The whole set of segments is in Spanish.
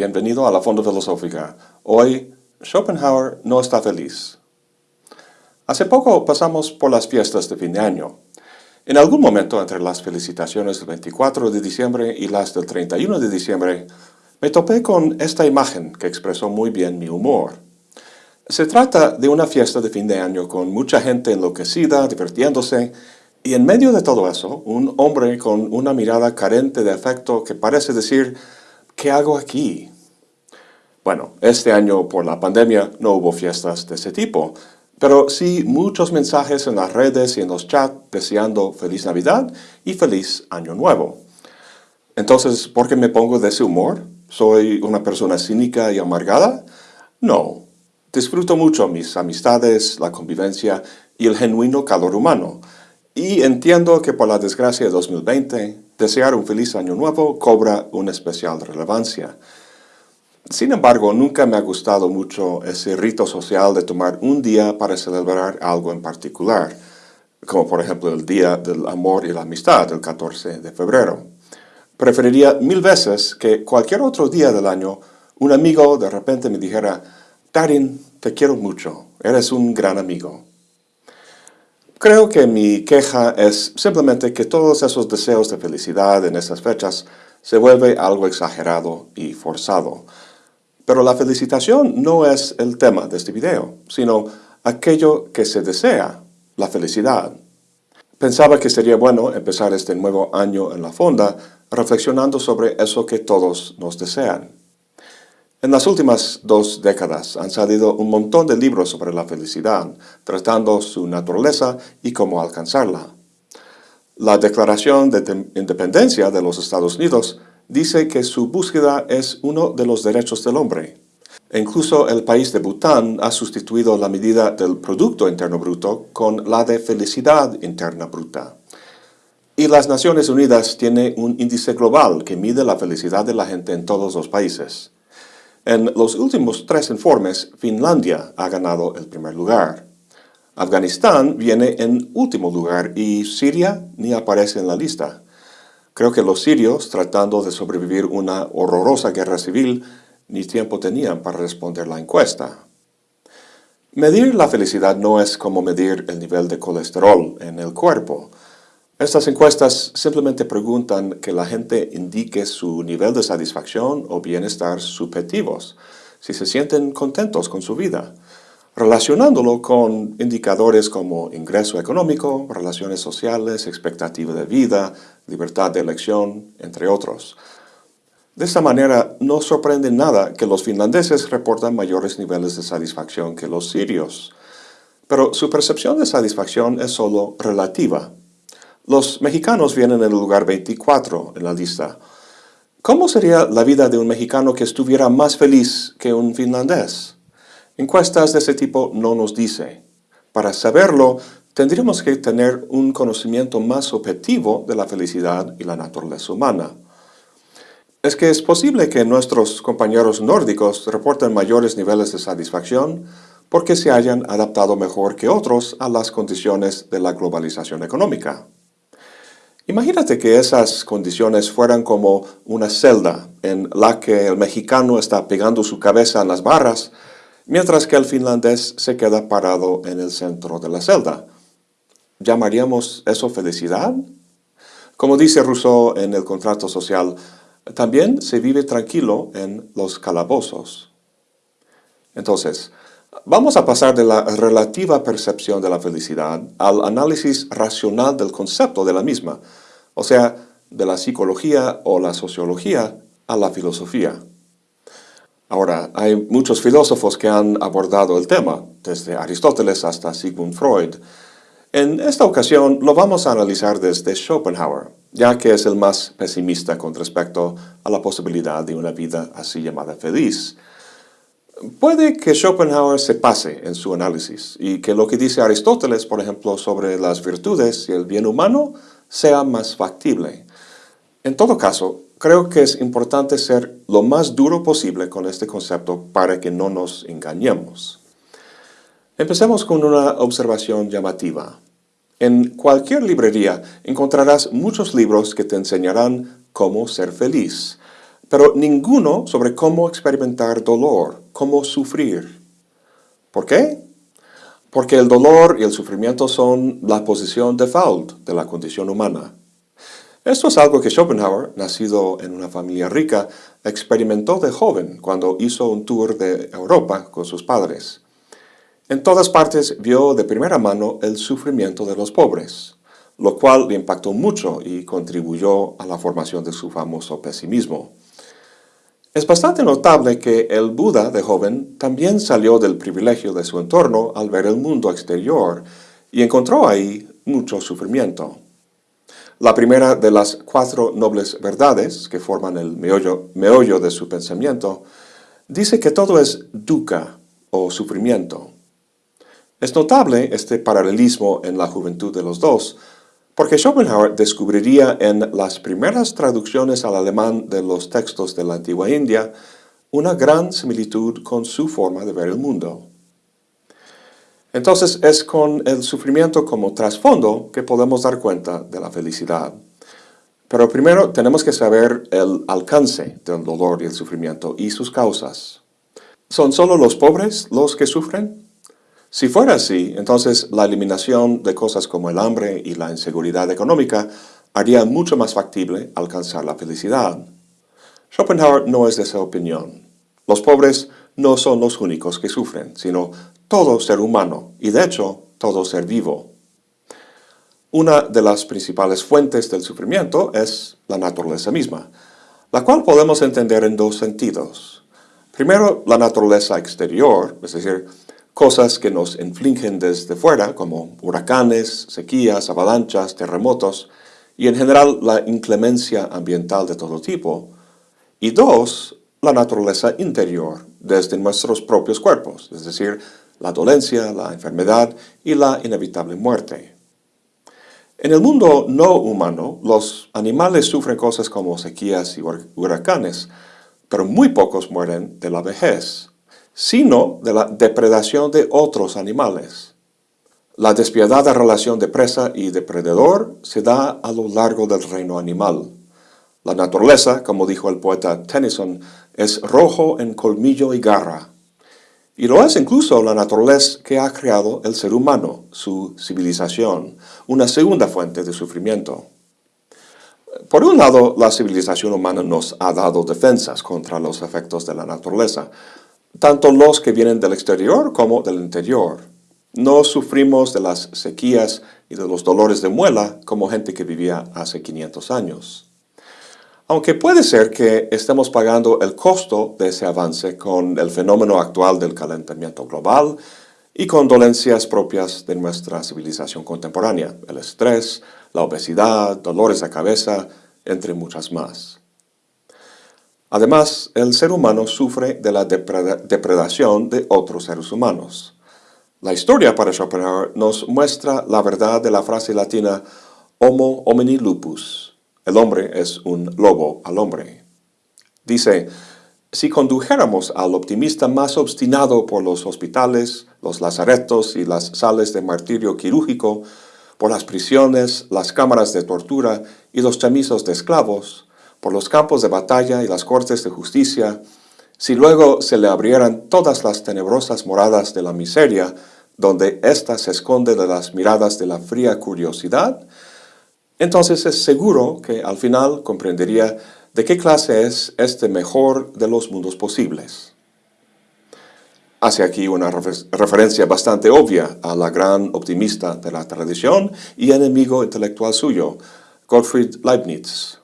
bienvenido a la Fonda Filosófica. Hoy, Schopenhauer no está feliz. Hace poco pasamos por las fiestas de fin de año. En algún momento entre las felicitaciones del 24 de diciembre y las del 31 de diciembre, me topé con esta imagen que expresó muy bien mi humor. Se trata de una fiesta de fin de año con mucha gente enloquecida, divirtiéndose, y en medio de todo eso, un hombre con una mirada carente de afecto que parece decir, ¿qué hago aquí? Bueno, este año por la pandemia no hubo fiestas de ese tipo, pero sí muchos mensajes en las redes y en los chats deseando Feliz Navidad y Feliz Año Nuevo. Entonces, ¿por qué me pongo de ese humor? ¿Soy una persona cínica y amargada? No. Disfruto mucho mis amistades, la convivencia y el genuino calor humano. Y entiendo que por la desgracia de 2020, desear un feliz año nuevo cobra una especial relevancia. Sin embargo, nunca me ha gustado mucho ese rito social de tomar un día para celebrar algo en particular, como por ejemplo el Día del Amor y la Amistad, el 14 de febrero. Preferiría mil veces que cualquier otro día del año un amigo de repente me dijera, Darin, te quiero mucho, eres un gran amigo. Creo que mi queja es simplemente que todos esos deseos de felicidad en esas fechas se vuelve algo exagerado y forzado. Pero la felicitación no es el tema de este video, sino aquello que se desea, la felicidad. Pensaba que sería bueno empezar este nuevo año en la fonda reflexionando sobre eso que todos nos desean. En las últimas dos décadas han salido un montón de libros sobre la felicidad, tratando su naturaleza y cómo alcanzarla. La Declaración de Independencia de los Estados Unidos dice que su búsqueda es uno de los derechos del hombre. Incluso el país de Bután ha sustituido la medida del Producto Interno Bruto con la de Felicidad Interna Bruta. Y las Naciones Unidas tiene un índice global que mide la felicidad de la gente en todos los países. En los últimos tres informes, Finlandia ha ganado el primer lugar. Afganistán viene en último lugar y Siria ni aparece en la lista. Creo que los sirios, tratando de sobrevivir una horrorosa guerra civil, ni tiempo tenían para responder la encuesta. Medir la felicidad no es como medir el nivel de colesterol en el cuerpo. Estas encuestas simplemente preguntan que la gente indique su nivel de satisfacción o bienestar subjetivos, si se sienten contentos con su vida, relacionándolo con indicadores como ingreso económico, relaciones sociales, expectativa de vida, libertad de elección, entre otros. De esta manera, no sorprende nada que los finlandeses reportan mayores niveles de satisfacción que los sirios. Pero su percepción de satisfacción es solo relativa. Los mexicanos vienen en el lugar 24 en la lista. ¿Cómo sería la vida de un mexicano que estuviera más feliz que un finlandés? Encuestas de ese tipo no nos dice. Para saberlo, tendríamos que tener un conocimiento más objetivo de la felicidad y la naturaleza humana. Es que es posible que nuestros compañeros nórdicos reporten mayores niveles de satisfacción porque se hayan adaptado mejor que otros a las condiciones de la globalización económica. Imagínate que esas condiciones fueran como una celda en la que el mexicano está pegando su cabeza en las barras, mientras que el finlandés se queda parado en el centro de la celda. ¿Llamaríamos eso felicidad? Como dice Rousseau en el contrato social, también se vive tranquilo en los calabozos. Entonces, Vamos a pasar de la relativa percepción de la felicidad al análisis racional del concepto de la misma, o sea, de la psicología o la sociología a la filosofía. Ahora, hay muchos filósofos que han abordado el tema, desde Aristóteles hasta Sigmund Freud. En esta ocasión lo vamos a analizar desde Schopenhauer, ya que es el más pesimista con respecto a la posibilidad de una vida así llamada feliz. Puede que Schopenhauer se pase en su análisis y que lo que dice Aristóteles, por ejemplo, sobre las virtudes y el bien humano, sea más factible. En todo caso, creo que es importante ser lo más duro posible con este concepto para que no nos engañemos. Empecemos con una observación llamativa. En cualquier librería encontrarás muchos libros que te enseñarán cómo ser feliz, pero ninguno sobre cómo experimentar dolor, cómo sufrir. ¿Por qué? Porque el dolor y el sufrimiento son la posición default de la condición humana. Esto es algo que Schopenhauer, nacido en una familia rica, experimentó de joven cuando hizo un tour de Europa con sus padres. En todas partes vio de primera mano el sufrimiento de los pobres, lo cual le impactó mucho y contribuyó a la formación de su famoso pesimismo. Es bastante notable que el Buda de joven también salió del privilegio de su entorno al ver el mundo exterior y encontró ahí mucho sufrimiento. La primera de las cuatro nobles verdades que forman el meollo, de su pensamiento dice que todo es dukkha o sufrimiento. Es notable este paralelismo en la juventud de los dos, porque Schopenhauer descubriría en las primeras traducciones al alemán de los textos de la antigua India una gran similitud con su forma de ver el mundo. Entonces es con el sufrimiento como trasfondo que podemos dar cuenta de la felicidad. Pero primero tenemos que saber el alcance del dolor y el sufrimiento y sus causas. ¿Son solo los pobres los que sufren? Si fuera así, entonces la eliminación de cosas como el hambre y la inseguridad económica haría mucho más factible alcanzar la felicidad. Schopenhauer no es de esa opinión. Los pobres no son los únicos que sufren, sino todo ser humano y de hecho todo ser vivo. Una de las principales fuentes del sufrimiento es la naturaleza misma, la cual podemos entender en dos sentidos. Primero, la naturaleza exterior, es decir, cosas que nos infligen desde fuera, como huracanes, sequías, avalanchas, terremotos, y en general la inclemencia ambiental de todo tipo. Y dos, la naturaleza interior, desde nuestros propios cuerpos, es decir, la dolencia, la enfermedad y la inevitable muerte. En el mundo no humano, los animales sufren cosas como sequías y huracanes, pero muy pocos mueren de la vejez sino de la depredación de otros animales. La despiadada relación de presa y depredador se da a lo largo del reino animal. La naturaleza, como dijo el poeta Tennyson, es rojo en colmillo y garra. Y lo es incluso la naturaleza que ha creado el ser humano, su civilización, una segunda fuente de sufrimiento. Por un lado, la civilización humana nos ha dado defensas contra los efectos de la naturaleza, tanto los que vienen del exterior como del interior. No sufrimos de las sequías y de los dolores de muela como gente que vivía hace 500 años. Aunque puede ser que estemos pagando el costo de ese avance con el fenómeno actual del calentamiento global y con dolencias propias de nuestra civilización contemporánea, el estrés, la obesidad, dolores de cabeza, entre muchas más. Además, el ser humano sufre de la depredación de otros seres humanos. La historia para Schopenhauer nos muestra la verdad de la frase latina Homo homini lupus. El hombre es un lobo al hombre. Dice, si condujéramos al optimista más obstinado por los hospitales, los lazaretos y las sales de martirio quirúrgico, por las prisiones, las cámaras de tortura y los chamizos de esclavos, por los campos de batalla y las cortes de justicia, si luego se le abrieran todas las tenebrosas moradas de la miseria, donde ésta se esconde de las miradas de la fría curiosidad, entonces es seguro que al final comprendería de qué clase es este mejor de los mundos posibles. Hace aquí una referencia bastante obvia a la gran optimista de la tradición y enemigo intelectual suyo, Gottfried Leibniz,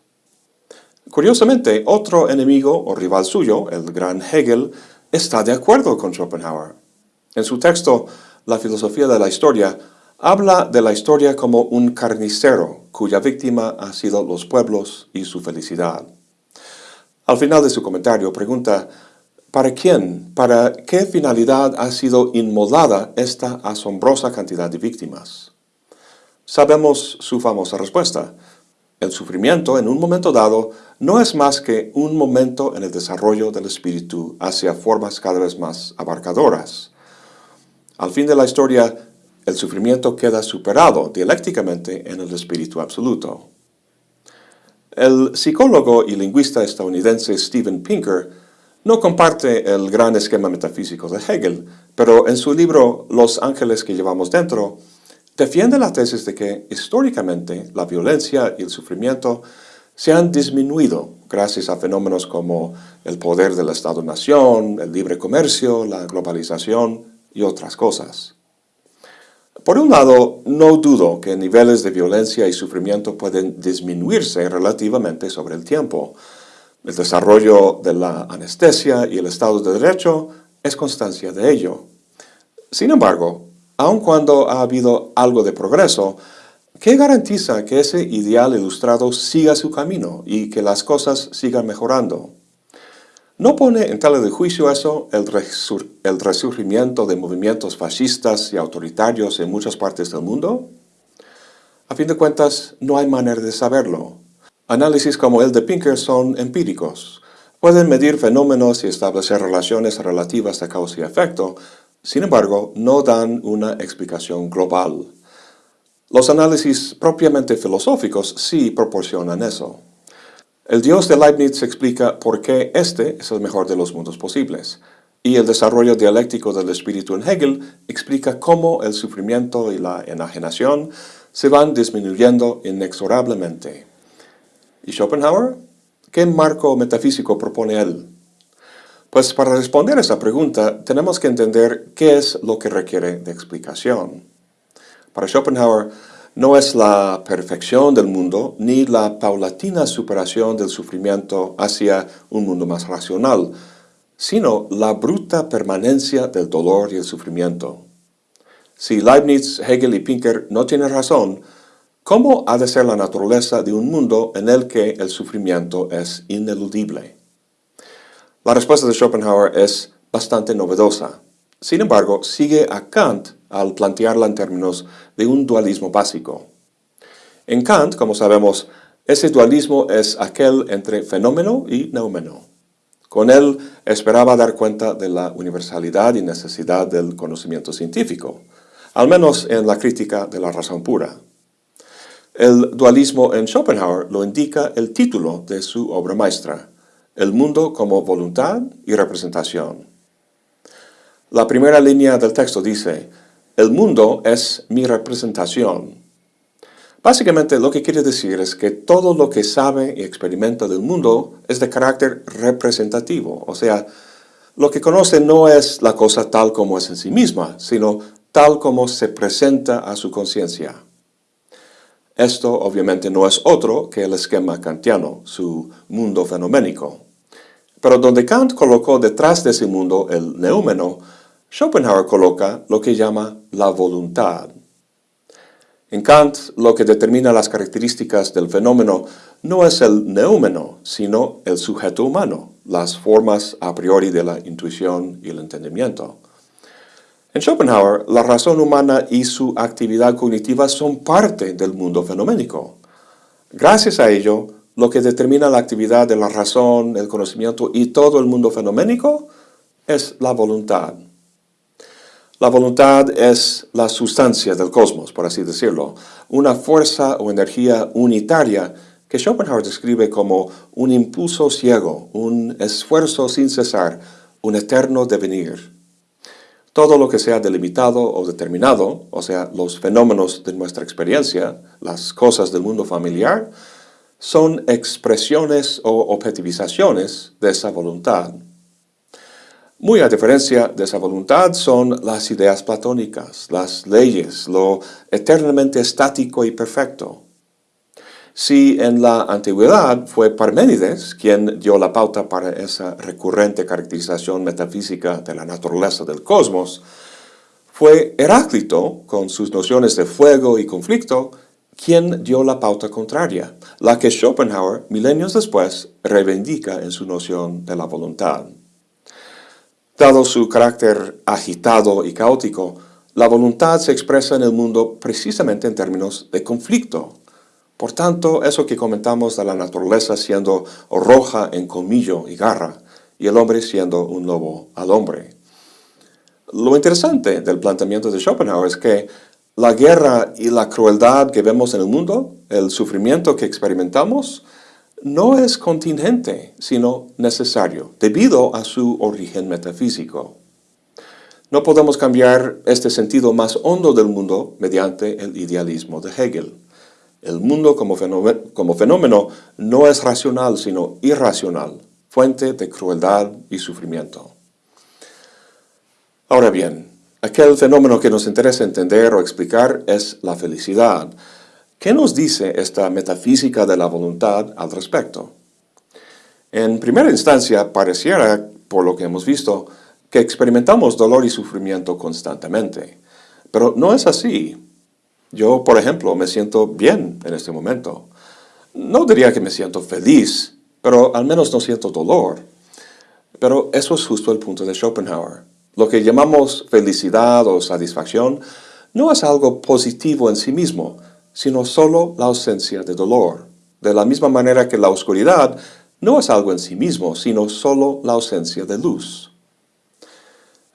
Curiosamente, otro enemigo o rival suyo, el gran Hegel, está de acuerdo con Schopenhauer. En su texto, La filosofía de la historia, habla de la historia como un carnicero cuya víctima ha sido los pueblos y su felicidad. Al final de su comentario pregunta, ¿para quién, para qué finalidad ha sido inmolada esta asombrosa cantidad de víctimas? Sabemos su famosa respuesta. El sufrimiento, en un momento dado, no es más que un momento en el desarrollo del espíritu hacia formas cada vez más abarcadoras. Al fin de la historia, el sufrimiento queda superado dialécticamente en el espíritu absoluto. El psicólogo y lingüista estadounidense Steven Pinker no comparte el gran esquema metafísico de Hegel, pero en su libro Los ángeles que llevamos dentro, defiende la tesis de que históricamente la violencia y el sufrimiento se han disminuido gracias a fenómenos como el poder del Estado-Nación, el libre comercio, la globalización y otras cosas. Por un lado, no dudo que niveles de violencia y sufrimiento pueden disminuirse relativamente sobre el tiempo. El desarrollo de la anestesia y el Estado de Derecho es constancia de ello. Sin embargo, aun cuando ha habido algo de progreso, ¿qué garantiza que ese ideal ilustrado siga su camino y que las cosas sigan mejorando? ¿No pone en tela de juicio eso el, resurgimiento de movimientos fascistas y autoritarios en muchas partes del mundo? A fin de cuentas, no hay manera de saberlo. Análisis como el de Pinker son empíricos. Pueden medir fenómenos y establecer relaciones relativas de causa y efecto, sin embargo, no dan una explicación global. Los análisis propiamente filosóficos sí proporcionan eso. El Dios de Leibniz explica por qué este es el mejor de los mundos posibles, y el desarrollo dialéctico del espíritu en Hegel explica cómo el sufrimiento y la enajenación se van disminuyendo inexorablemente. ¿Y Schopenhauer? ¿Qué marco metafísico propone él? Pues para responder a esa pregunta tenemos que entender qué es lo que requiere de explicación. Para Schopenhauer, no es la perfección del mundo ni la paulatina superación del sufrimiento hacia un mundo más racional, sino la bruta permanencia del dolor y el sufrimiento. Si Leibniz, Hegel y Pinker no tienen razón, ¿cómo ha de ser la naturaleza de un mundo en el que el sufrimiento es ineludible? La respuesta de Schopenhauer es bastante novedosa. Sin embargo, sigue a Kant al plantearla en términos de un dualismo básico. En Kant, como sabemos, ese dualismo es aquel entre fenómeno y neumeno. Con él esperaba dar cuenta de la universalidad y necesidad del conocimiento científico, al menos en la crítica de la razón pura. El dualismo en Schopenhauer lo indica el título de su obra maestra, El mundo como voluntad y representación. La primera línea del texto dice, el mundo es mi representación. Básicamente lo que quiere decir es que todo lo que sabe y experimenta del mundo es de carácter representativo, o sea, lo que conoce no es la cosa tal como es en sí misma, sino tal como se presenta a su conciencia. Esto obviamente no es otro que el esquema kantiano, su mundo fenoménico. Pero donde Kant colocó detrás de ese mundo el neúmeno, Schopenhauer coloca lo que llama la voluntad. En Kant, lo que determina las características del fenómeno no es el neúmeno, sino el sujeto humano, las formas a priori de la intuición y el entendimiento. En Schopenhauer, la razón humana y su actividad cognitiva son parte del mundo fenoménico. Gracias a ello, lo que determina la actividad de la razón, el conocimiento y todo el mundo fenoménico es la voluntad. La voluntad es la sustancia del cosmos, por así decirlo, una fuerza o energía unitaria que Schopenhauer describe como un impulso ciego, un esfuerzo sin cesar, un eterno devenir. Todo lo que sea delimitado o determinado, o sea, los fenómenos de nuestra experiencia, las cosas del mundo familiar, son expresiones o objetivizaciones de esa voluntad. Muy a diferencia de esa voluntad son las ideas platónicas, las leyes, lo eternamente estático y perfecto. Si en la antigüedad fue Parménides quien dio la pauta para esa recurrente caracterización metafísica de la naturaleza del cosmos, fue Heráclito, con sus nociones de fuego y conflicto, quien dio la pauta contraria, la que Schopenhauer, milenios después, reivindica en su noción de la voluntad. Dado su carácter agitado y caótico, la voluntad se expresa en el mundo precisamente en términos de conflicto. Por tanto, eso que comentamos de la naturaleza siendo roja en colmillo y garra, y el hombre siendo un lobo al hombre. Lo interesante del planteamiento de Schopenhauer es que la guerra y la crueldad que vemos en el mundo, el sufrimiento que experimentamos, no es contingente, sino necesario, debido a su origen metafísico. No podemos cambiar este sentido más hondo del mundo mediante el idealismo de Hegel. El mundo como fenómeno, como fenómeno no es racional, sino irracional, fuente de crueldad y sufrimiento. Ahora bien, aquel fenómeno que nos interesa entender o explicar es la felicidad. ¿Qué nos dice esta metafísica de la voluntad al respecto? En primera instancia, pareciera, por lo que hemos visto, que experimentamos dolor y sufrimiento constantemente. Pero no es así. Yo, por ejemplo, me siento bien en este momento. No diría que me siento feliz, pero al menos no siento dolor. Pero eso es justo el punto de Schopenhauer. Lo que llamamos felicidad o satisfacción no es algo positivo en sí mismo, sino solo la ausencia de dolor. De la misma manera que la oscuridad no es algo en sí mismo, sino solo la ausencia de luz.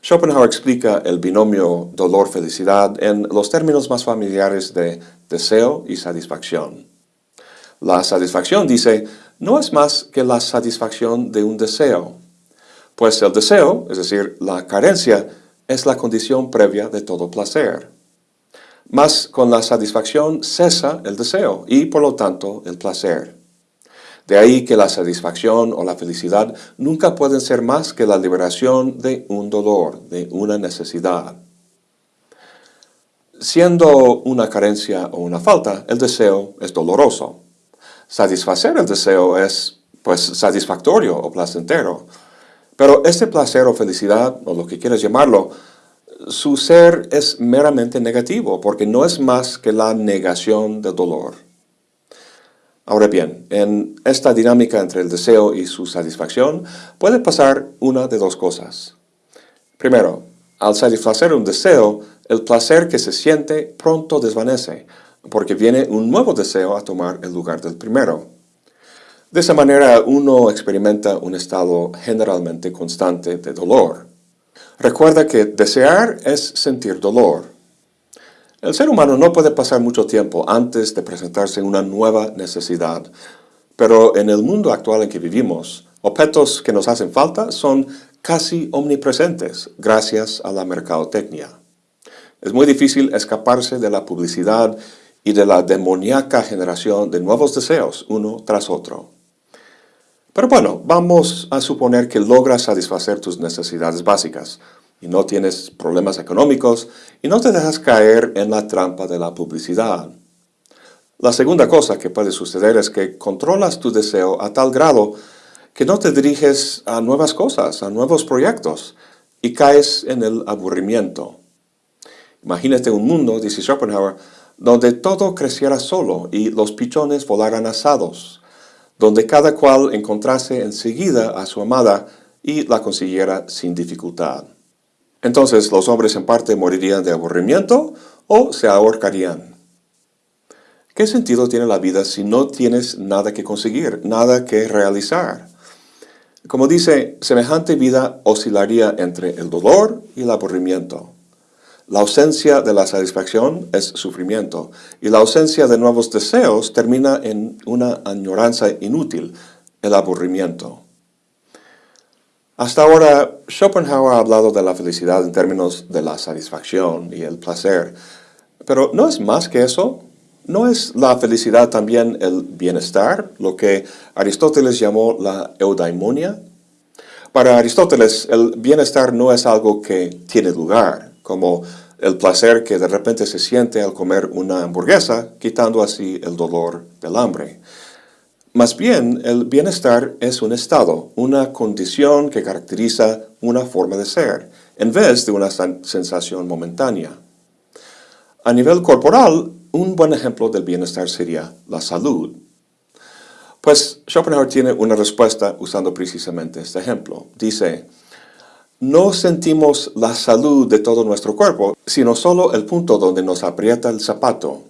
Schopenhauer explica el binomio dolor-felicidad en los términos más familiares de deseo y satisfacción. La satisfacción, dice, no es más que la satisfacción de un deseo, pues el deseo, es decir, la carencia, es la condición previa de todo placer. Mas con la satisfacción cesa el deseo y, por lo tanto, el placer. De ahí que la satisfacción o la felicidad nunca pueden ser más que la liberación de un dolor, de una necesidad. Siendo una carencia o una falta, el deseo es doloroso. Satisfacer el deseo es, pues, satisfactorio o placentero. Pero este placer o felicidad, o lo que quieras llamarlo, su ser es meramente negativo, porque no es más que la negación del dolor. Ahora bien, en esta dinámica entre el deseo y su satisfacción puede pasar una de dos cosas. Primero, al satisfacer un deseo, el placer que se siente pronto desvanece, porque viene un nuevo deseo a tomar el lugar del primero. De esa manera uno experimenta un estado generalmente constante de dolor. Recuerda que desear es sentir dolor. El ser humano no puede pasar mucho tiempo antes de presentarse una nueva necesidad, pero en el mundo actual en que vivimos, objetos que nos hacen falta son casi omnipresentes gracias a la mercadotecnia. Es muy difícil escaparse de la publicidad y de la demoníaca generación de nuevos deseos uno tras otro. Pero bueno, vamos a suponer que logras satisfacer tus necesidades básicas, y no tienes problemas económicos y no te dejas caer en la trampa de la publicidad. La segunda cosa que puede suceder es que controlas tu deseo a tal grado que no te diriges a nuevas cosas, a nuevos proyectos, y caes en el aburrimiento. Imagínate un mundo, dice Schopenhauer, donde todo creciera solo y los pichones volaran asados, donde cada cual encontrase enseguida a su amada y la consiguiera sin dificultad. Entonces los hombres en parte morirían de aburrimiento o se ahorcarían. ¿Qué sentido tiene la vida si no tienes nada que conseguir, nada que realizar? Como dice, semejante vida oscilaría entre el dolor y el aburrimiento. La ausencia de la satisfacción es sufrimiento y la ausencia de nuevos deseos termina en una añoranza inútil, el aburrimiento. Hasta ahora, Schopenhauer ha hablado de la felicidad en términos de la satisfacción y el placer. Pero ¿no es más que eso? ¿No es la felicidad también el bienestar, lo que Aristóteles llamó la eudaimonia? Para Aristóteles, el bienestar no es algo que tiene lugar, como el placer que de repente se siente al comer una hamburguesa, quitando así el dolor del hambre. Más bien, el bienestar es un estado, una condición que caracteriza una forma de ser, en vez de una sensación momentánea. A nivel corporal, un buen ejemplo del bienestar sería la salud. Pues Schopenhauer tiene una respuesta usando precisamente este ejemplo. Dice, no sentimos la salud de todo nuestro cuerpo, sino solo el punto donde nos aprieta el zapato.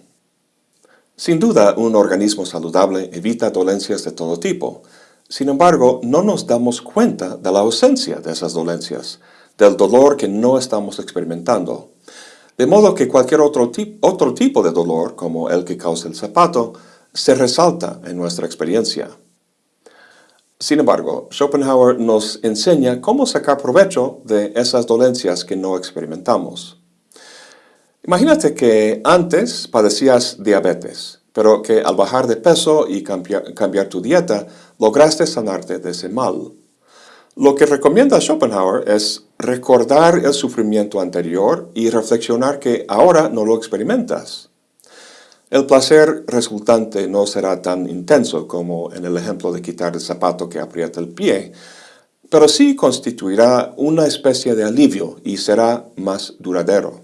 Sin duda, un organismo saludable evita dolencias de todo tipo. Sin embargo, no nos damos cuenta de la ausencia de esas dolencias, del dolor que no estamos experimentando. De modo que cualquier otro, tipo de dolor, como el que causa el zapato, se resalta en nuestra experiencia. Sin embargo, Schopenhauer nos enseña cómo sacar provecho de esas dolencias que no experimentamos. Imagínate que antes padecías diabetes, pero que al bajar de peso y cambiar, tu dieta, lograste sanarte de ese mal. Lo que recomienda Schopenhauer es recordar el sufrimiento anterior y reflexionar que ahora no lo experimentas. El placer resultante no será tan intenso como en el ejemplo de quitar el zapato que aprieta el pie, pero sí constituirá una especie de alivio y será más duradero.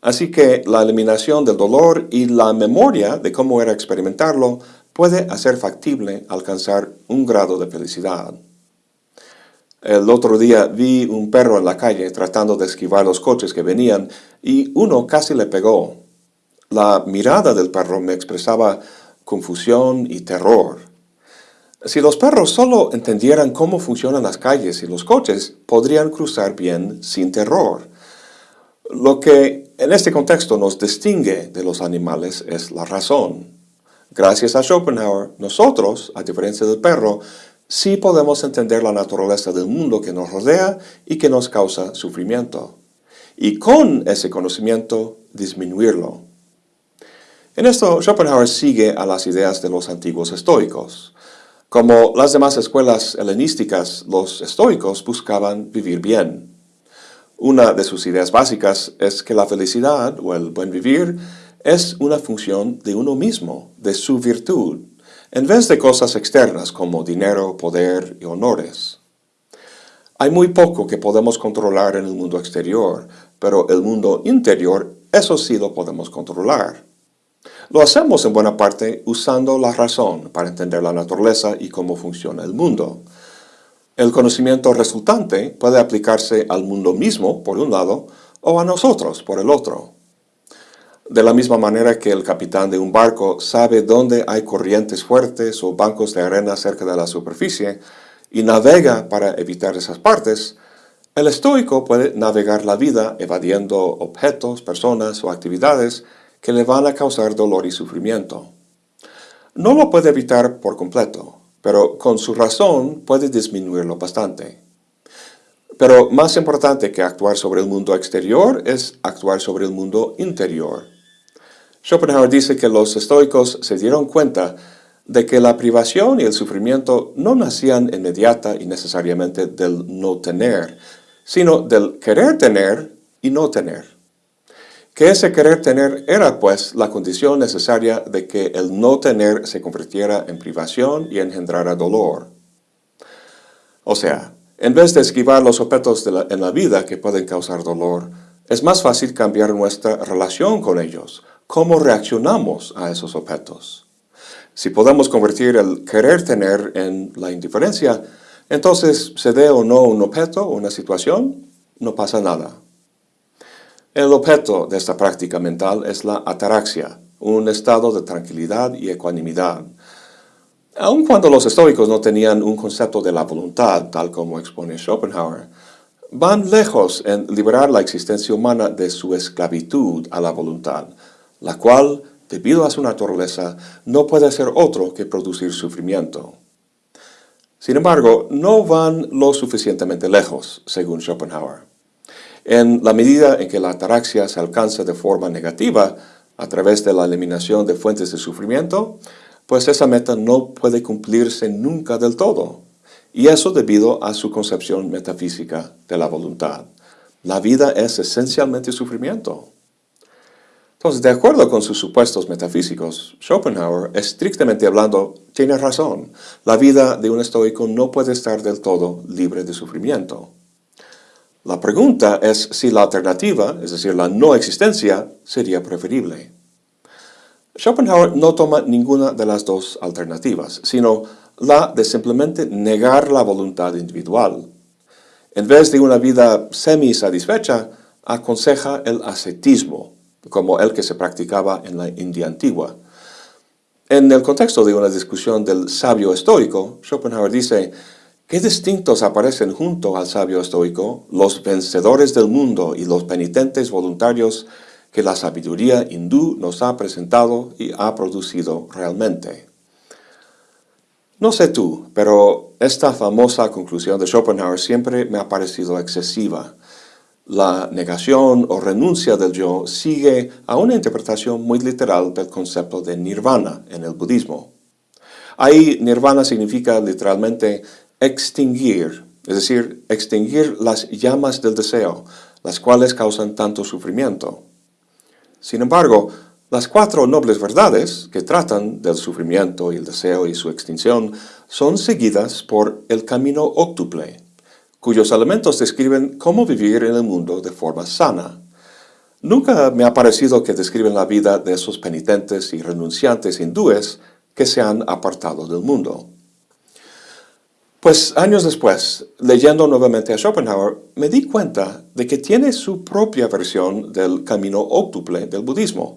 Así que la eliminación del dolor y la memoria de cómo era experimentarlo puede hacer factible alcanzar un grado de felicidad. El otro día vi un perro en la calle tratando de esquivar los coches que venían y uno casi le pegó. La mirada del perro me expresaba confusión y terror. Si los perros solo entendieran cómo funcionan las calles y los coches, podrían cruzar bien sin terror. Lo que en este contexto nos distingue de los animales es la razón. Gracias a Schopenhauer, nosotros, a diferencia del perro, sí podemos entender la naturaleza del mundo que nos rodea y que nos causa sufrimiento. Y con ese conocimiento, disminuirlo. En esto, Schopenhauer sigue a las ideas de los antiguos estoicos. Como las demás escuelas helenísticas, los estoicos buscaban vivir bien. Una de sus ideas básicas es que la felicidad o el buen vivir es una función de uno mismo, de su virtud, en vez de cosas externas como dinero, poder y honores. Hay muy poco que podemos controlar en el mundo exterior, pero el mundo interior, eso sí lo podemos controlar. Lo hacemos en buena parte usando la razón para entender la naturaleza y cómo funciona el mundo. El conocimiento resultante puede aplicarse al mundo mismo, por un lado, o a nosotros, por el otro. De la misma manera que el capitán de un barco sabe dónde hay corrientes fuertes o bancos de arena cerca de la superficie y navega para evitar esas partes, el estoico puede navegar la vida evadiendo objetos, personas o actividades que le van a causar dolor y sufrimiento. No lo puede evitar por completo, pero con su razón puede disminuirlo bastante. Pero más importante que actuar sobre el mundo exterior es actuar sobre el mundo interior. Schopenhauer dice que los estoicos se dieron cuenta de que la privación y el sufrimiento no nacían inmediata y necesariamente del no tener, sino del querer tener y no tener que ese querer tener era pues la condición necesaria de que el no tener se convirtiera en privación y engendrara dolor. O sea, en vez de esquivar los objetos en la vida que pueden causar dolor, es más fácil cambiar nuestra relación con ellos, cómo reaccionamos a esos objetos. Si podemos convertir el querer tener en la indiferencia, entonces se dé o no un objeto o una situación, no pasa nada. El objeto de esta práctica mental es la ataraxia, un estado de tranquilidad y ecuanimidad. Aun cuando los estoicos no tenían un concepto de la voluntad, tal como expone Schopenhauer, van lejos en liberar la existencia humana de su esclavitud a la voluntad, la cual, debido a su naturaleza, no puede ser otro que producir sufrimiento. Sin embargo, no van lo suficientemente lejos, según Schopenhauer. En la medida en que la ataraxia se alcanza de forma negativa a través de la eliminación de fuentes de sufrimiento, pues esa meta no puede cumplirse nunca del todo. Y eso debido a su concepción metafísica de la voluntad. La vida es esencialmente sufrimiento. Entonces, de acuerdo con sus supuestos metafísicos, Schopenhauer, estrictamente hablando, tiene razón. La vida de un estoico no puede estar del todo libre de sufrimiento. La pregunta es si la alternativa, es decir, la no existencia, sería preferible. Schopenhauer no toma ninguna de las dos alternativas, sino la de simplemente negar la voluntad individual. En vez de una vida semi-satisfecha, aconseja el ascetismo, como el que se practicaba en la India antigua. En el contexto de una discusión del sabio estoico, Schopenhauer dice, Qué distintos aparecen junto al sabio estoico los vencedores del mundo y los penitentes voluntarios que la sabiduría hindú nos ha presentado y ha producido realmente. No sé tú, pero esta famosa conclusión de Schopenhauer siempre me ha parecido excesiva. La negación o renuncia del yo sigue a una interpretación muy literal del concepto de nirvana en el budismo. Ahí nirvana significa literalmente extinguir, es decir, extinguir las llamas del deseo, las cuales causan tanto sufrimiento. Sin embargo, las cuatro nobles verdades que tratan del sufrimiento y el deseo y su extinción son seguidas por el camino óctuple, cuyos elementos describen cómo vivir en el mundo de forma sana. Nunca me ha parecido que describen la vida de esos penitentes y renunciantes hindúes que se han apartado del mundo. Pues años después, leyendo nuevamente a Schopenhauer, me di cuenta de que tiene su propia versión del camino óctuple del budismo,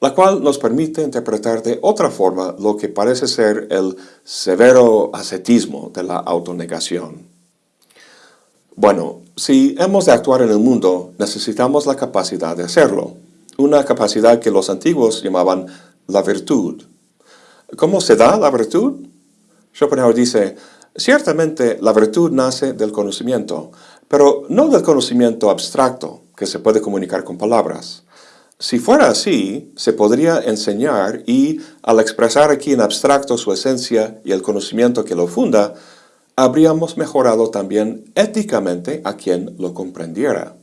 la cual nos permite interpretar de otra forma lo que parece ser el severo ascetismo de la autonegación. Bueno, si hemos de actuar en el mundo, necesitamos la capacidad de hacerlo, una capacidad que los antiguos llamaban la virtud. ¿Cómo se da la virtud? Schopenhauer dice, ciertamente la virtud nace del conocimiento, pero no del conocimiento abstracto, que se puede comunicar con palabras, si fuera así, se podría enseñar y, al expresar aquí en abstracto su esencia y el conocimiento que lo funda, habríamos mejorado también éticamente a quien lo comprendiera.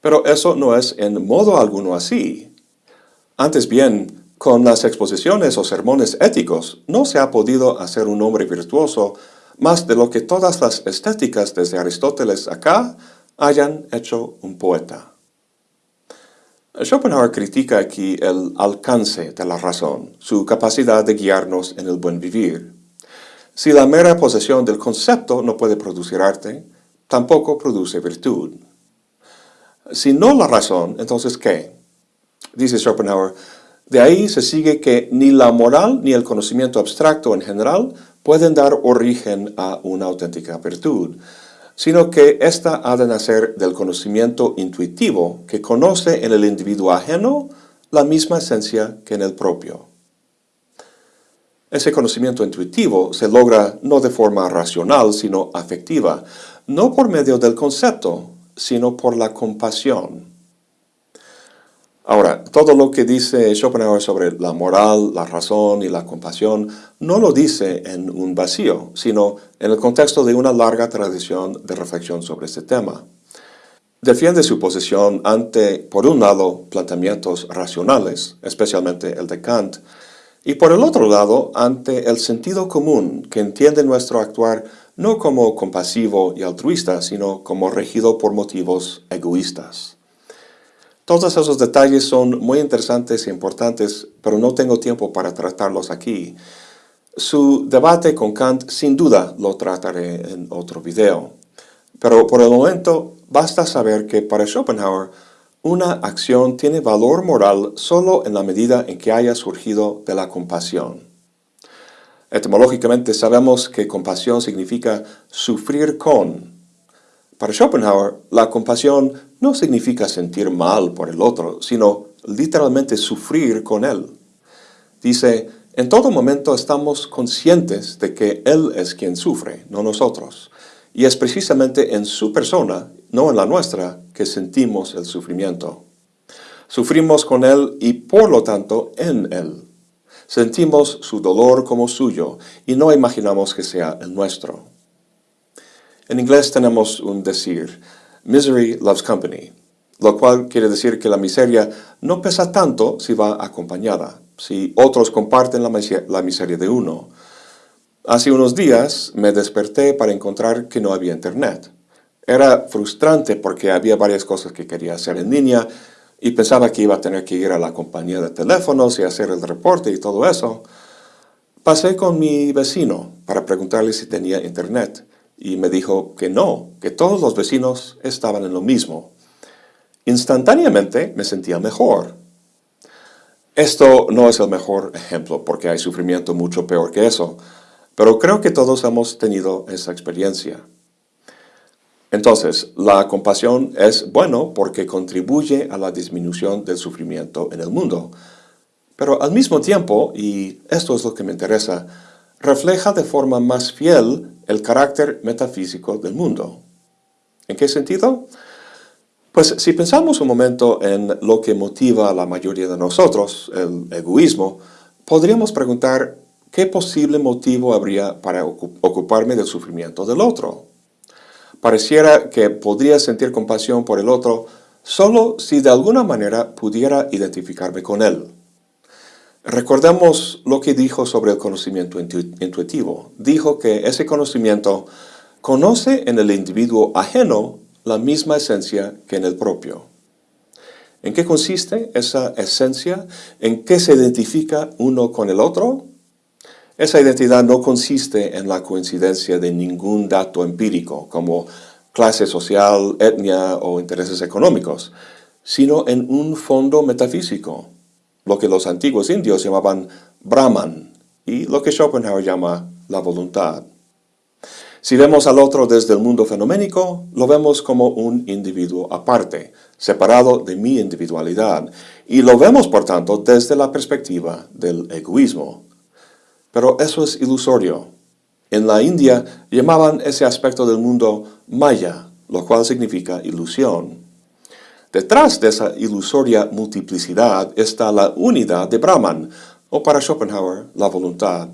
Pero eso no es en modo alguno así. Antes bien, con las exposiciones o sermones éticos no se ha podido hacer un hombre virtuoso más de lo que todas las estéticas desde Aristóteles acá hayan hecho un poeta. Schopenhauer critica aquí el alcance de la razón, su capacidad de guiarnos en el buen vivir. Si la mera posesión del concepto no puede producir arte, tampoco produce virtud. Si no la razón, entonces ¿qué? Dice Schopenhauer, de ahí se sigue que ni la moral ni el conocimiento abstracto en general pueden dar origen a una auténtica virtud, sino que ésta ha de nacer del conocimiento intuitivo que conoce en el individuo ajeno la misma esencia que en el propio. Ese conocimiento intuitivo se logra no de forma racional, sino afectiva, no por medio del concepto, sino por la compasión. Ahora, todo lo que dice Schopenhauer sobre la moral, la razón y la compasión no lo dice en un vacío, sino en el contexto de una larga tradición de reflexión sobre este tema. Defiende su posición ante, por un lado, planteamientos racionales, especialmente el de Kant, y por el otro lado, ante el sentido común que entiende nuestro actuar no como compasivo y altruista, sino como regido por motivos egoístas. Todos esos detalles son muy interesantes e importantes, pero no tengo tiempo para tratarlos aquí. Su debate con Kant sin duda lo trataré en otro video. Pero por el momento basta saber que para Schopenhauer una acción tiene valor moral solo en la medida en que haya surgido de la compasión. Etimológicamente sabemos que compasión significa sufrir con, para Schopenhauer, la compasión no significa sentir mal por el otro, sino literalmente sufrir con él. Dice, en todo momento estamos conscientes de que él es quien sufre, no nosotros. Y es precisamente en su persona, no en la nuestra, que sentimos el sufrimiento. Sufrimos con él y por lo tanto en él. Sentimos su dolor como suyo y no imaginamos que sea el nuestro. En inglés tenemos un decir, misery loves company, lo cual quiere decir que la miseria no pesa tanto si va acompañada, si otros comparten la, miseria de uno. Hace unos días me desperté para encontrar que no había internet. Era frustrante porque había varias cosas que quería hacer en línea y pensaba que iba a tener que ir a la compañía de teléfonos y hacer el reporte y todo eso. Pasé con mi vecino para preguntarle si tenía internet y me dijo que no, que todos los vecinos estaban en lo mismo. Instantáneamente me sentía mejor. Esto no es el mejor ejemplo porque hay sufrimiento mucho peor que eso, pero creo que todos hemos tenido esa experiencia. Entonces, la compasión es bueno porque contribuye a la disminución del sufrimiento en el mundo. Pero al mismo tiempo, y esto es lo que me interesa, refleja de forma más fiel el carácter metafísico del mundo. ¿En qué sentido? Pues si pensamos un momento en lo que motiva a la mayoría de nosotros, el egoísmo, podríamos preguntar qué posible motivo habría para ocuparme del sufrimiento del otro. Pareciera que podría sentir compasión por el otro solo si de alguna manera pudiera identificarme con él. Recordemos lo que dijo sobre el conocimiento intuitivo. Dijo que ese conocimiento conoce en el individuo ajeno la misma esencia que en el propio. ¿En qué consiste esa esencia? ¿En qué se identifica uno con el otro? Esa identidad no consiste en la coincidencia de ningún dato empírico, como clase social, etnia o intereses económicos, sino en un fondo metafísico, lo que los antiguos indios llamaban Brahman y lo que Schopenhauer llama la voluntad. Si vemos al otro desde el mundo fenoménico, lo vemos como un individuo aparte, separado de mi individualidad, y lo vemos, por tanto, desde la perspectiva del egoísmo. Pero eso es ilusorio. En la India llamaban ese aspecto del mundo Maya, lo cual significa ilusión. Detrás de esa ilusoria multiplicidad está la unidad de Brahman, o para Schopenhauer, la voluntad.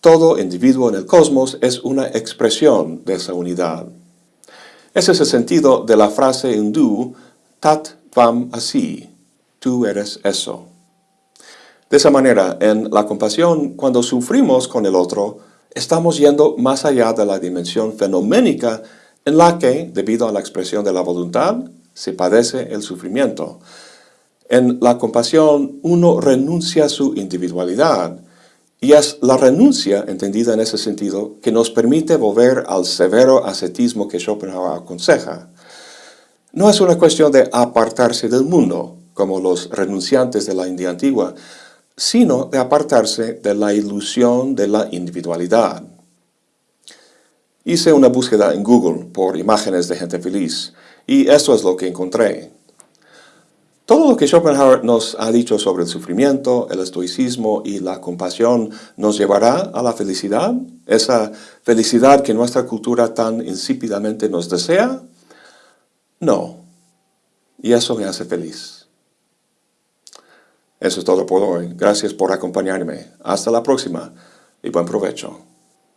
Todo individuo en el cosmos es una expresión de esa unidad. Ese es el sentido de la frase hindú Tat Tvam Asi, tú eres eso. De esa manera, en la compasión, cuando sufrimos con el otro, estamos yendo más allá de la dimensión fenoménica en la que, debido a la expresión de la voluntad, se padece el sufrimiento. En la compasión, uno renuncia a su individualidad, y es la renuncia, entendida en ese sentido, que nos permite volver al severo ascetismo que Schopenhauer aconseja. No es una cuestión de apartarse del mundo, como los renunciantes de la India antigua, sino de apartarse de la ilusión de la individualidad. Hice una búsqueda en Google por imágenes de gente feliz, y esto es lo que encontré. Todo lo que Schopenhauer nos ha dicho sobre el sufrimiento, el estoicismo y la compasión nos llevará a la felicidad, esa felicidad que nuestra cultura tan insípidamente nos desea. No, y eso me hace feliz. Eso es todo por hoy. Gracias por acompañarme. Hasta la próxima y buen provecho.